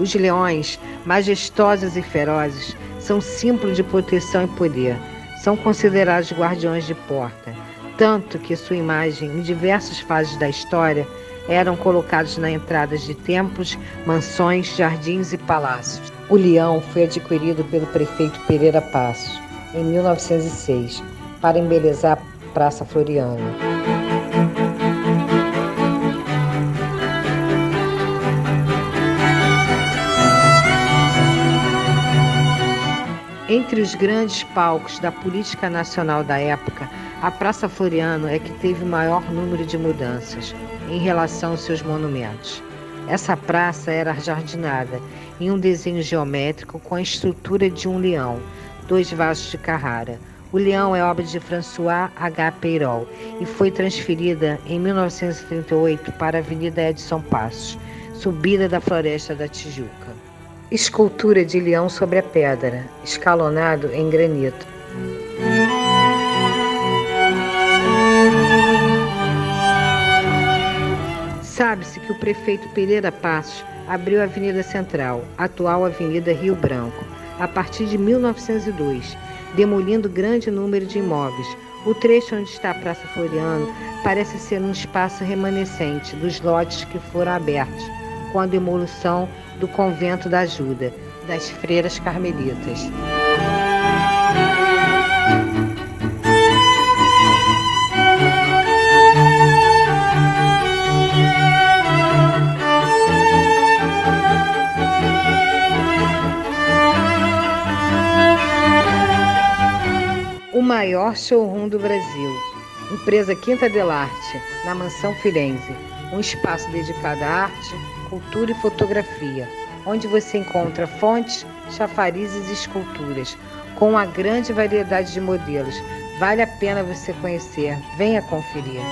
Os leões, majestosos e ferozes, são símbolo de proteção e poder. São considerados guardiões de porta, tanto que sua imagem em diversas fases da história eram colocados na entradas de templos, mansões, jardins e palácios. O leão foi adquirido pelo prefeito Pereira Passos em 1906 para embelezar a Praça Floriano. Entre os grandes palcos da política nacional da época, a Praça Floriano é que teve o maior número de mudanças em relação aos seus monumentos. Essa praça era jardinada em um desenho geométrico com a estrutura de um leão, dois vasos de Carrara. O leão é obra de François H. Peirol e foi transferida em 1938 para a Avenida Edson Passos, subida da Floresta da Tijuca. Escultura de leão sobre a pedra, escalonado em granito. Sabe-se que o prefeito Pereira Passos abriu a Avenida Central, atual Avenida Rio Branco, a partir de 1902, demolindo grande número de imóveis. O trecho onde está a Praça Floriano parece ser um espaço remanescente dos lotes que foram abertos com a demolição do convento da Ajuda, das freiras carmelitas. O maior showroom do Brasil, empresa Quinta Delarte, na Mansão Firenze, um espaço dedicado à arte, cultura e fotografia, onde você encontra fontes, chafarizes e esculturas, com uma grande variedade de modelos. Vale a pena você conhecer. Venha conferir.